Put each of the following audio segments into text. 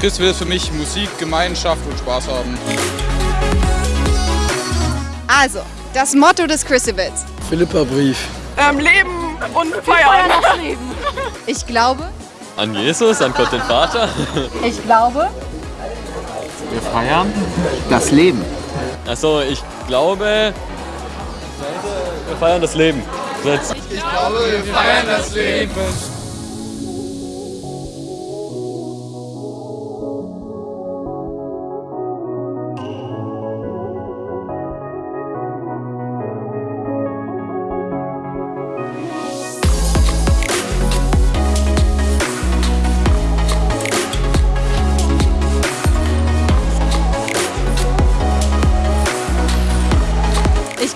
Christwill ist für mich Musik, Gemeinschaft und Spaß haben. Also, das Motto des Crucibles. Philippa-Brief. Ähm, leben und feiern. Ich glaube, An Jesus, an Gott den Vater. ich glaube, Wir feiern. Das Leben. Also ich glaube, wir feiern das Leben. Ich glaube, wir feiern das Leben.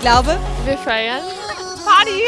Glaube. Wir feiern. Party!